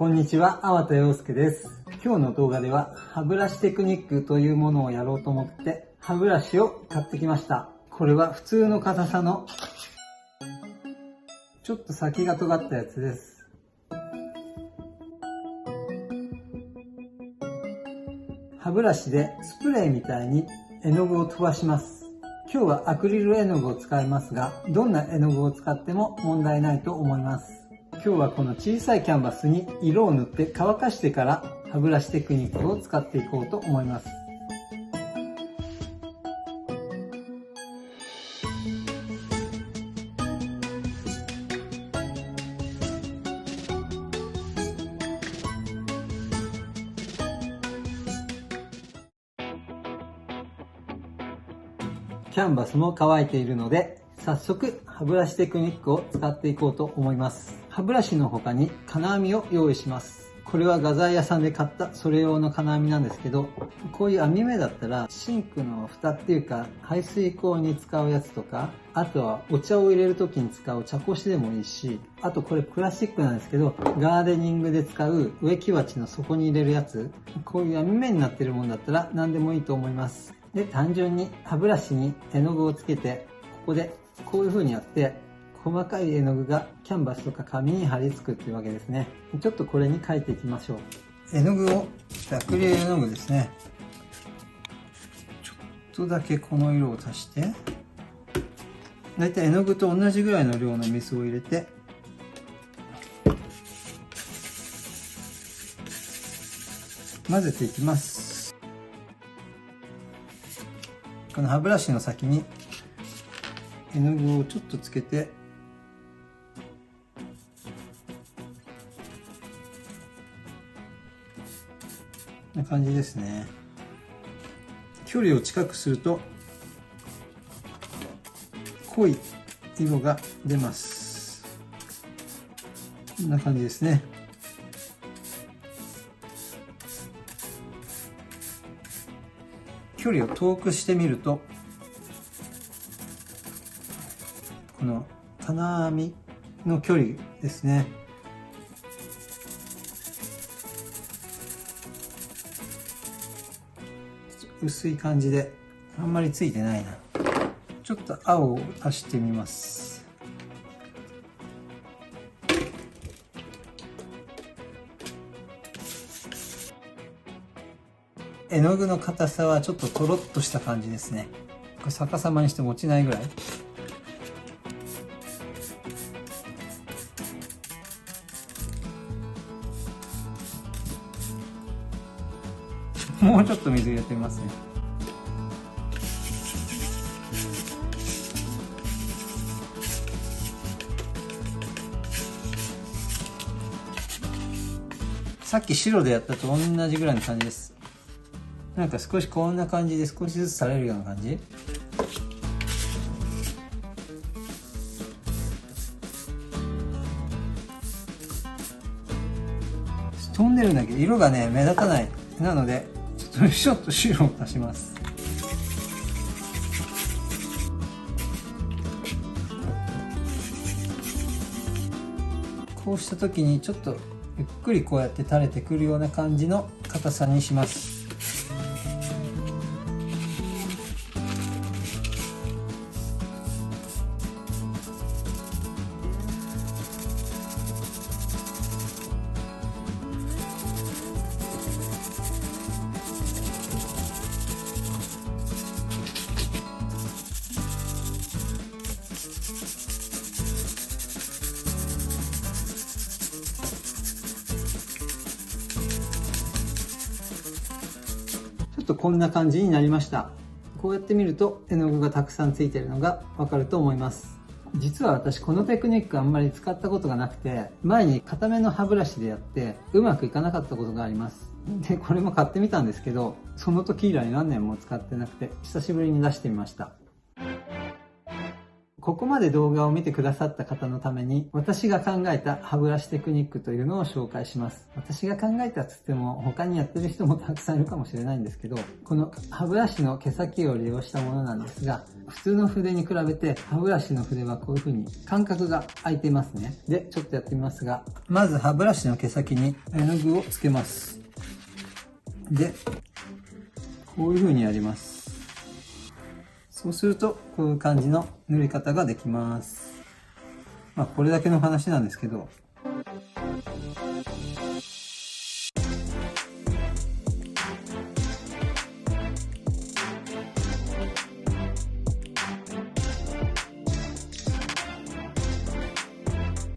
こんにちは、粟田洋介です。今日の動画では歯ブラシテクニックというものをやろうと思って歯ブラシを買ってきました。これは普通の硬さのちょっと先が尖ったやつです。歯ブラシでスプレーみたいに絵の具を飛ばします。今日はアクリル絵の具を使いますが、どんな絵の具を使っても問題ないと思います。今日はこの小さいキャンバスに色を塗って乾かしてから歯ブラシテクニックを使っていこうと思います。キャンバスも乾いているので、早速歯ブラシテクニックを使っていこうと思います。歯ブラシの他に金網を用意します。これは画材屋さんで買ったそれ用の金網なんですけど、こういう網目だったらシンクの蓋っていうか排水口に使うやつとか、あとはお茶を入れる時に使う茶こしでもいいし、あとこれプラスチックなんですけど、ガーデニングで使う植木鉢の底に入れるやつ、こういう網目になってるもんだったら何でもいいと思います。で、単純に歯ブラシに絵の具をつけて、ここでこういう風にやって、細かい絵の具がキャンバスとか紙に貼り付くっていうわけですね。ちょっとこれに描いていきましょう。絵の具を、アクリ絵の具ですね。ちょっとだけこの色を足して、だいたい絵の具と同じぐらいの量の水を入れて、混ぜていきます。この歯ブラシの先に絵の具をちょっとつけてな感じですね。距離を近くすると濃い色が出ます。こんな感じですね。距離を遠くしてみるとこの金網の距離ですね。薄い感じであんまりついてないな。ちょっと青を足してみます。絵の具の硬さはちょっととろっとした感じですね。これ逆さまにしても落ちないぐらい。もうちょっと水入れてみますね。さっき白でやったと同じぐらいの感じです。なんか少しこんな感じで少しずつ垂れるような感じ？飛んでるんだけど色がね目立たない。なのでそれちょっと汁を足します。こうした時にちょっとゆっくりこうやって垂れてくるような感じの硬さにします。とこんな感じになりました。こうやって見ると絵の具がたくさんついてるのがわかると思います。実は私このテクニックあんまり使ったことがなくて前に固めの歯ブラシでやってうまくいかなかったことがあります。でこれも買ってみたんですけどその時以来何年も使ってなくて久しぶりに出してみました。ここまで動画を見てくださった方のために、私が考えた歯ブラシテクニックというのを紹介します。私が考えたつっても、他にやってる人もたくさんいるかもしれないんですけど、この歯ブラシの毛先を利用したものなんですが、普通の筆に比べて歯ブラシの筆はこういう風に間隔が空いていますね。で、ちょっとやってみますが、まず歯ブラシの毛先に絵の具をつけます。で、こういう風にやります。そうすると、こういう感じの塗り方ができます。まあ、これだけの話なんですけど、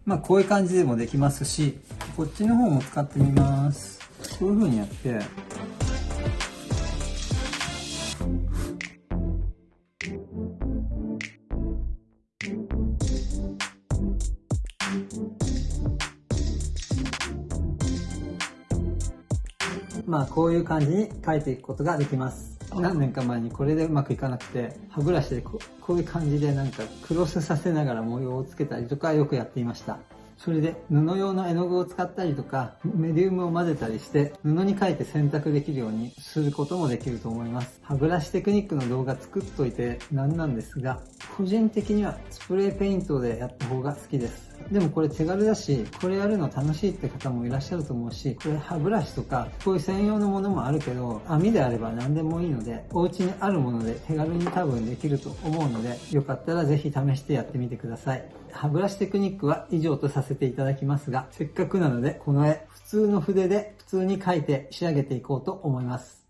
まあこういう感じでもできますし、こっちの方も使ってみます。こういう風にやって、まあこういう感じに書いていくことができます。何年か前にこれでうまくいかなくて、歯ブラシでこういう感じでなんかクロスさせながら模様をつけたりとかよくやっていました。それで布用の絵の具を使ったりとかメディウムを混ぜたりして布に書いて洗濯できるようにすることもできると思います。歯ブラシテクニックの動画作っといてなんなんですが個人的にはスプレーペイントでやった方が好きです。でもこれ手軽だし、これやるの楽しいって方もいらっしゃると思うし、これ歯ブラシとか、こういう専用のものもあるけど、網であれば何でもいいので、お家にあるもので手軽に多分できると思うので、よかったらぜひ試してやってみてください。歯ブラシテクニックは以上とさせていただきますが、せっかくなので、この絵、普通の筆で普通に描いて仕上げていこうと思います。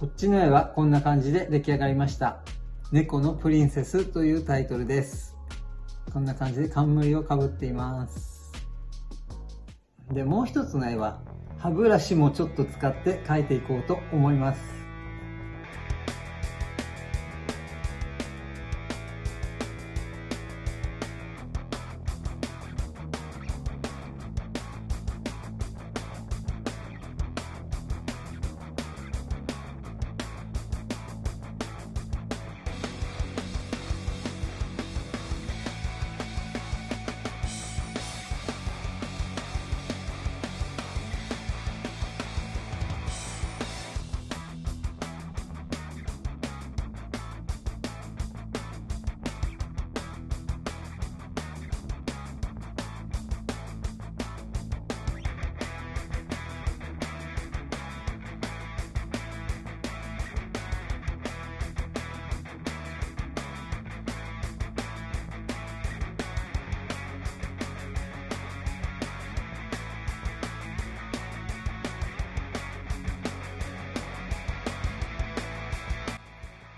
こっちの絵はこんな感じで出来上がりました。猫のプリンセスというタイトルです。こんな感じで冠をかぶっています。で、もう一つの絵は歯ブラシもちょっと使って描いていこうと思います。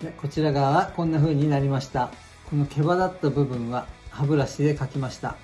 でこちら側はこんな風になりました。この毛羽立った部分は歯ブラシで描きました。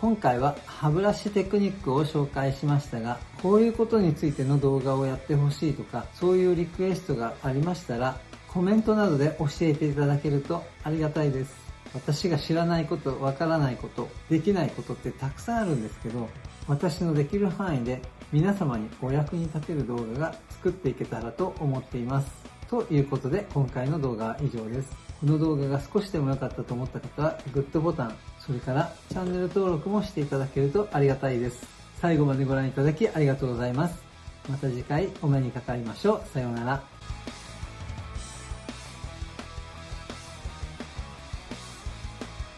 今回は歯ブラシテクニックを紹介しましたがこういうことについての動画をやってほしいとかそういうリクエストがありましたらコメントなどで教えていただけるとありがたいです。私が知らないこと、わからないこと、できないことってたくさんあるんですけど、私のできる範囲で皆様にお役に立てる動画が作っていけたらと思っています。ということで今回の動画は以上です。この動画が少しでも良かったと思った方はグッドボタン、それからチャンネル登録もしていただけるとありがたいです。最後までご覧いただきありがとうございます。また次回お目にかかりましょう。さようなら。